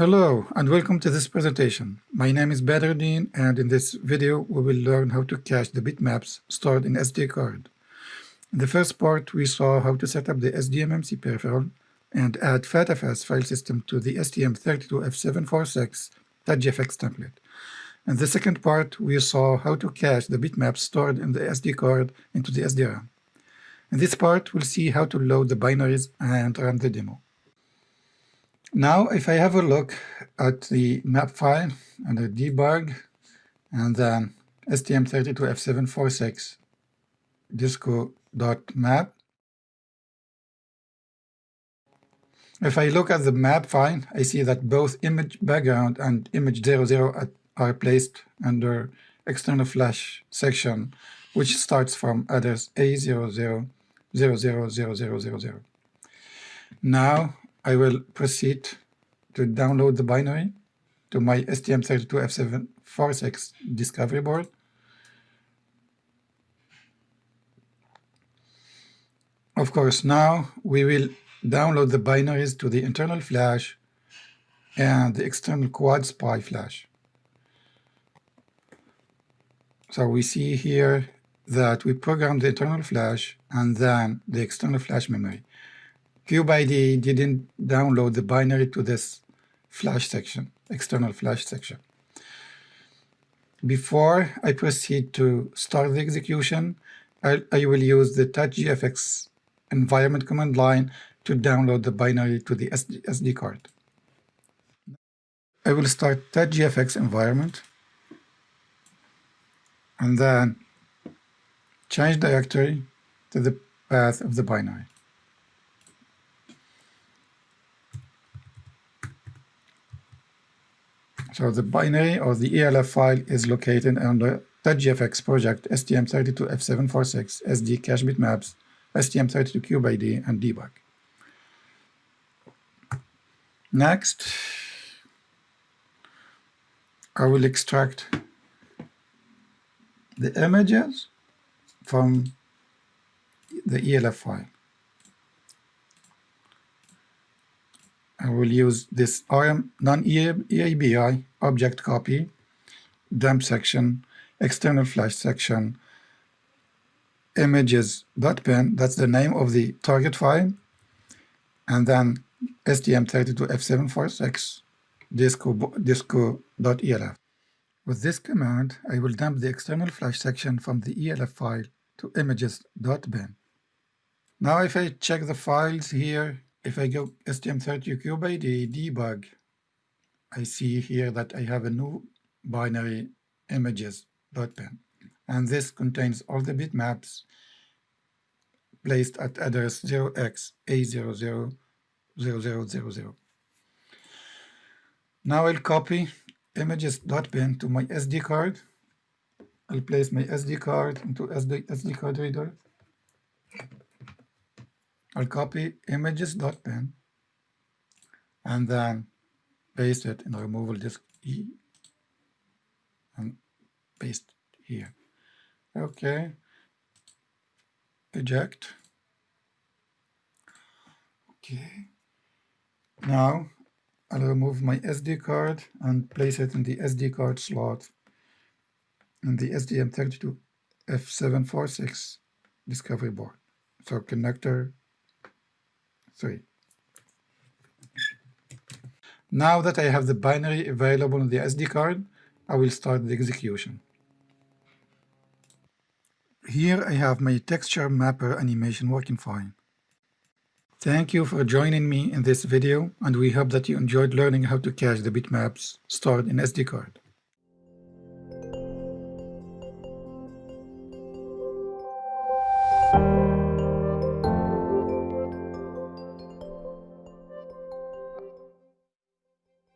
Hello and welcome to this presentation. My name is Badruddin and in this video we will learn how to cache the bitmaps stored in SD card. In the first part we saw how to set up the SDMMC peripheral and add FATFS file system to the STM32F746.gfx template. In the second part we saw how to cache the bitmaps stored in the SD card into the SDRAM. In this part we'll see how to load the binaries and run the demo. Now, if I have a look at the map file under debug and then STM32F746 disco.map, if I look at the map file, I see that both image background and image 00 are placed under external flash section, which starts from address A00000000. Now, I will proceed to download the binary to my STM32F746 discovery board. Of course, now we will download the binaries to the internal flash and the external quad SPI flash. So we see here that we programmed the internal flash and then the external flash memory. CubeIDE didn't download the binary to this flash section, external flash section. Before I proceed to start the execution, I, I will use the touchgfx environment command line to download the binary to the SD, SD card. I will start touchgfx environment and then change directory to the path of the binary. So the binary or the ELF file is located under touchgfx project STM32F746 SD cache bitmaps STM32CubeIDE and debug. Next, I will extract the images from the ELF file. I will use this arm-none-eabi object copy, dump section, external flash section, images.bin, that's the name of the target file, and then STM32F746 disco, disco.elf. With this command, I will dump the external flash section from the ELF file to images.bin. Now if I check the files here, if I go STM32CubeIDE debug, I see here that I have a new binary images.bin. And this contains all the bitmaps placed at address 0x A000000. Now I'll copy images.bin to my SD card. I'll place my SD card into SD, SD card reader. I'll copy images.bin and then paste it in the removal disk E and paste here. Okay. Eject. Okay. Now I'll remove my SD card and place it in the SD card slot in the STM32F746 discovery board. So connector 3. Now that I have the binary available on the SD card, I will start the execution. Here I have my texture mapper animation working fine. Thank you for joining me in this video, and we hope that you enjoyed learning how to cache the bitmaps stored in SD card.